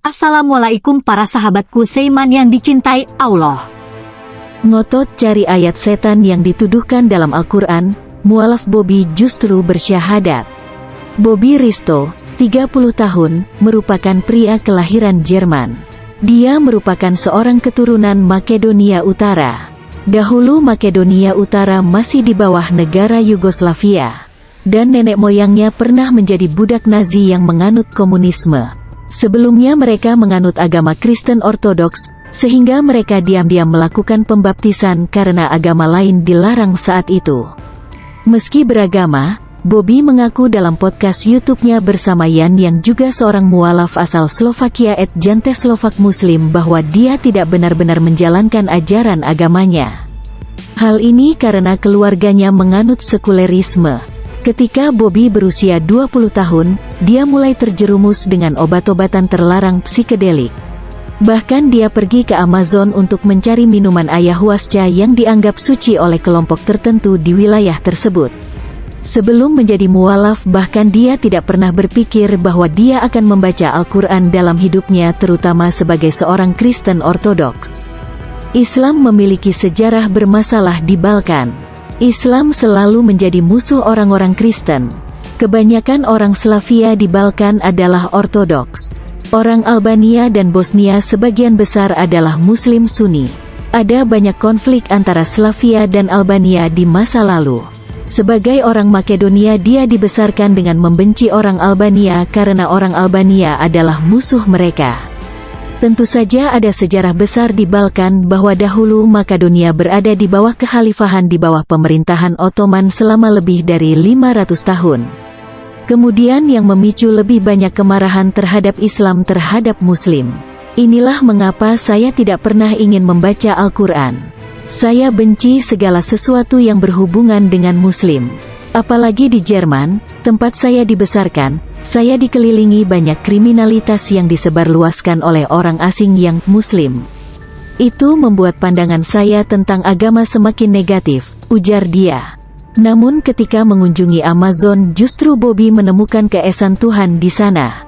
Assalamualaikum para sahabatku Seiman yang dicintai Allah. Ngotot cari ayat setan yang dituduhkan dalam Al-Quran, mualaf Bobby justru bersyahadat. Bobby Risto, 30 tahun, merupakan pria kelahiran Jerman. Dia merupakan seorang keturunan Makedonia Utara. Dahulu Makedonia Utara masih di bawah negara Yugoslavia. Dan nenek moyangnya pernah menjadi budak Nazi yang menganut komunisme. Sebelumnya mereka menganut agama Kristen Ortodoks, sehingga mereka diam-diam melakukan pembaptisan karena agama lain dilarang saat itu. Meski beragama, Bobby mengaku dalam podcast YouTube-nya bersama Yan yang juga seorang mualaf asal Slovakia et Jante Slovak Muslim bahwa dia tidak benar-benar menjalankan ajaran agamanya. Hal ini karena keluarganya menganut sekulerisme, Ketika Bobby berusia 20 tahun, dia mulai terjerumus dengan obat-obatan terlarang psikedelik. Bahkan dia pergi ke Amazon untuk mencari minuman ayahuasca yang dianggap suci oleh kelompok tertentu di wilayah tersebut. Sebelum menjadi mualaf bahkan dia tidak pernah berpikir bahwa dia akan membaca Al-Quran dalam hidupnya terutama sebagai seorang Kristen Ortodoks. Islam memiliki sejarah bermasalah di Balkan. Islam selalu menjadi musuh orang-orang Kristen. Kebanyakan orang Slavia di Balkan adalah Ortodoks. Orang Albania dan Bosnia sebagian besar adalah Muslim Sunni. Ada banyak konflik antara Slavia dan Albania di masa lalu. Sebagai orang Makedonia dia dibesarkan dengan membenci orang Albania karena orang Albania adalah musuh mereka. Tentu saja ada sejarah besar di Balkan bahwa dahulu Makedonia berada di bawah kekhalifahan di bawah pemerintahan Ottoman selama lebih dari 500 tahun. Kemudian yang memicu lebih banyak kemarahan terhadap Islam terhadap Muslim. Inilah mengapa saya tidak pernah ingin membaca Al-Quran. Saya benci segala sesuatu yang berhubungan dengan Muslim. Apalagi di Jerman, tempat saya dibesarkan, saya dikelilingi banyak kriminalitas yang disebarluaskan oleh orang asing yang Muslim. Itu membuat pandangan saya tentang agama semakin negatif, ujar dia. Namun ketika mengunjungi Amazon justru Bobby menemukan keesan Tuhan di sana.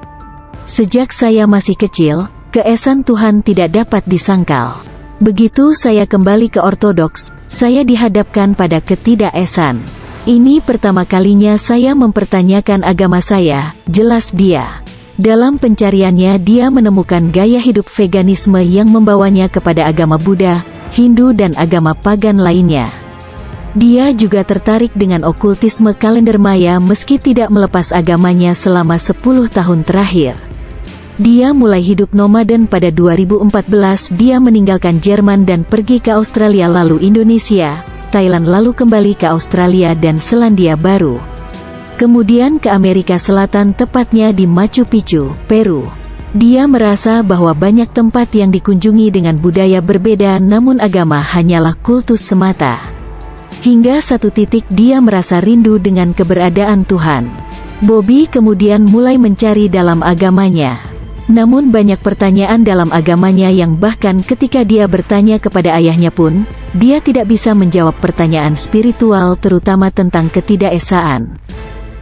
Sejak saya masih kecil, keesan Tuhan tidak dapat disangkal. Begitu saya kembali ke ortodoks, saya dihadapkan pada ketidakesan. Ini pertama kalinya saya mempertanyakan agama saya, jelas dia. Dalam pencariannya dia menemukan gaya hidup veganisme yang membawanya kepada agama Buddha, Hindu dan agama pagan lainnya. Dia juga tertarik dengan okultisme kalender Maya meski tidak melepas agamanya selama 10 tahun terakhir. Dia mulai hidup nomaden pada 2014 dia meninggalkan Jerman dan pergi ke Australia lalu Indonesia, Thailand lalu kembali ke Australia dan Selandia Baru. Kemudian ke Amerika Selatan tepatnya di Machu Picchu, Peru. Dia merasa bahwa banyak tempat yang dikunjungi dengan budaya berbeda namun agama hanyalah kultus semata. Hingga satu titik dia merasa rindu dengan keberadaan Tuhan. Bobby kemudian mulai mencari dalam agamanya. Namun banyak pertanyaan dalam agamanya yang bahkan ketika dia bertanya kepada ayahnya pun, dia tidak bisa menjawab pertanyaan spiritual terutama tentang ketidakesaan.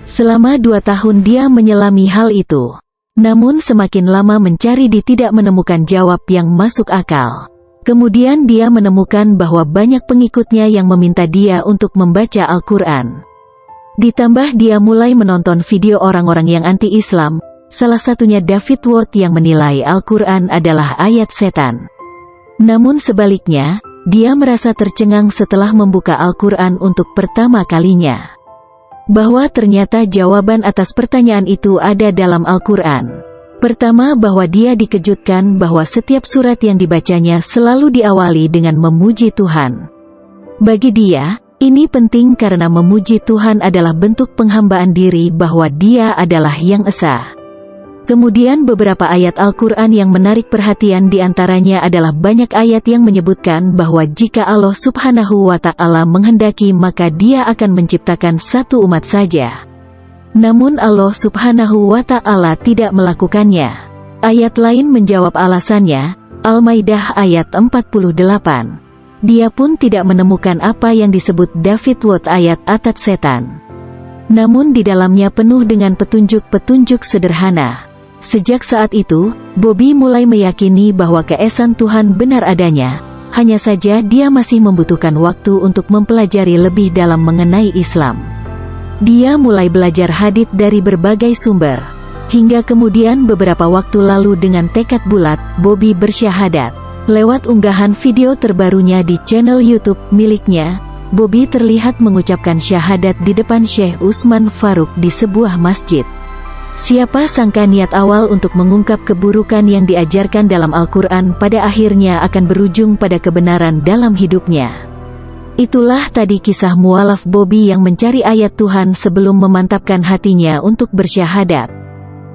Selama dua tahun dia menyelami hal itu. Namun semakin lama mencari di tidak menemukan jawab yang masuk akal. Kemudian dia menemukan bahwa banyak pengikutnya yang meminta dia untuk membaca Al-Quran. Ditambah dia mulai menonton video orang-orang yang anti-Islam, Salah satunya David Watt yang menilai Al-Quran adalah ayat setan. Namun sebaliknya, dia merasa tercengang setelah membuka Al-Quran untuk pertama kalinya. Bahwa ternyata jawaban atas pertanyaan itu ada dalam Al-Quran. Pertama bahwa dia dikejutkan bahwa setiap surat yang dibacanya selalu diawali dengan memuji Tuhan. Bagi dia, ini penting karena memuji Tuhan adalah bentuk penghambaan diri bahwa dia adalah yang esa. Kemudian beberapa ayat Al-Quran yang menarik perhatian di antaranya adalah banyak ayat yang menyebutkan bahwa jika Allah subhanahu wa ta'ala menghendaki maka dia akan menciptakan satu umat saja. Namun Allah subhanahu wa ta'ala tidak melakukannya. Ayat lain menjawab alasannya, Al-Maidah ayat 48. Dia pun tidak menemukan apa yang disebut David Watt ayat atat setan. Namun di dalamnya penuh dengan petunjuk-petunjuk sederhana. Sejak saat itu, Bobby mulai meyakini bahwa keesan Tuhan benar adanya. Hanya saja dia masih membutuhkan waktu untuk mempelajari lebih dalam mengenai Islam. Dia mulai belajar hadith dari berbagai sumber. Hingga kemudian beberapa waktu lalu dengan tekad bulat, Bobby bersyahadat. Lewat unggahan video terbarunya di channel YouTube miliknya, Bobby terlihat mengucapkan syahadat di depan Syekh Usman Faruk di sebuah masjid. Siapa sangka niat awal untuk mengungkap keburukan yang diajarkan dalam Al-Quran pada akhirnya akan berujung pada kebenaran dalam hidupnya. Itulah tadi kisah mualaf Bobby yang mencari ayat Tuhan sebelum memantapkan hatinya untuk bersyahadat.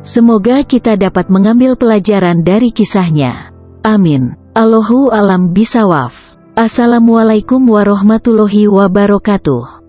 Semoga kita dapat mengambil pelajaran dari kisahnya. Amin. Allahu alam bisawaf. Assalamualaikum warahmatullahi wabarakatuh.